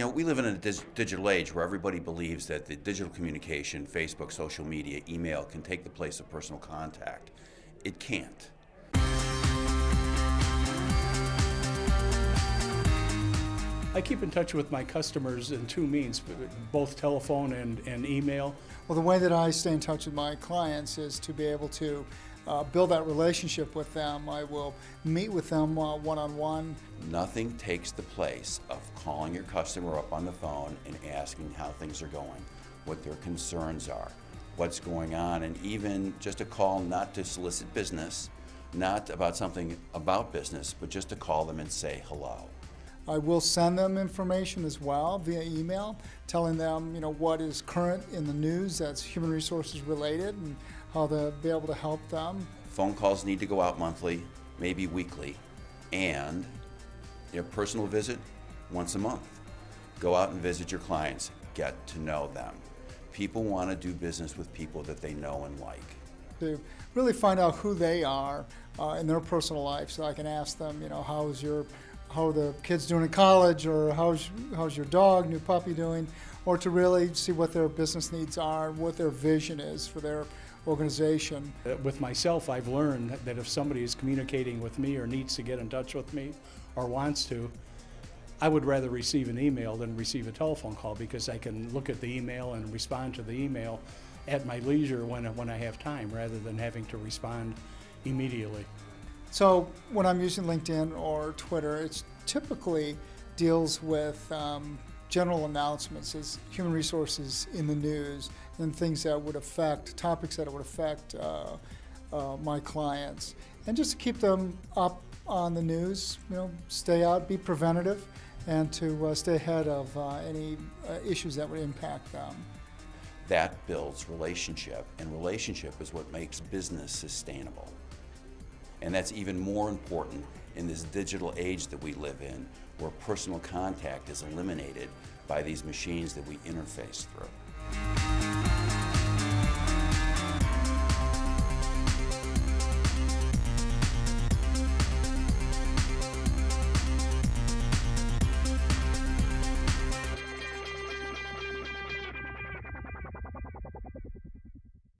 You know, we live in a digital age where everybody believes that the digital communication, Facebook, social media, email, can take the place of personal contact. It can't. I keep in touch with my customers in two means, both telephone and, and email. Well, the way that I stay in touch with my clients is to be able to uh, build that relationship with them. I will meet with them one on one. Nothing takes the place of calling your customer up on the phone and asking how things are going, what their concerns are, what's going on, and even just a call not to solicit business, not about something about business, but just to call them and say hello. I will send them information as well via email, telling them you know what is current in the news that's human resources related and how to be able to help them. Phone calls need to go out monthly, maybe weekly, and your personal visit once a month. Go out and visit your clients, get to know them. People want to do business with people that they know and like. To really find out who they are uh, in their personal life, so I can ask them, you know, how's your how the kids doing in college or how's, how's your dog, new puppy doing, or to really see what their business needs are, what their vision is for their organization. Uh, with myself, I've learned that if somebody is communicating with me or needs to get in touch with me or wants to, I would rather receive an email than receive a telephone call because I can look at the email and respond to the email at my leisure when, when I have time rather than having to respond immediately. So when I'm using LinkedIn or Twitter, it typically deals with um, general announcements as human resources in the news and things that would affect, topics that would affect uh, uh, my clients. And just to keep them up on the news, you know, stay out, be preventative, and to uh, stay ahead of uh, any uh, issues that would impact them. That builds relationship, and relationship is what makes business sustainable. And that's even more important in this digital age that we live in, where personal contact is eliminated by these machines that we interface through.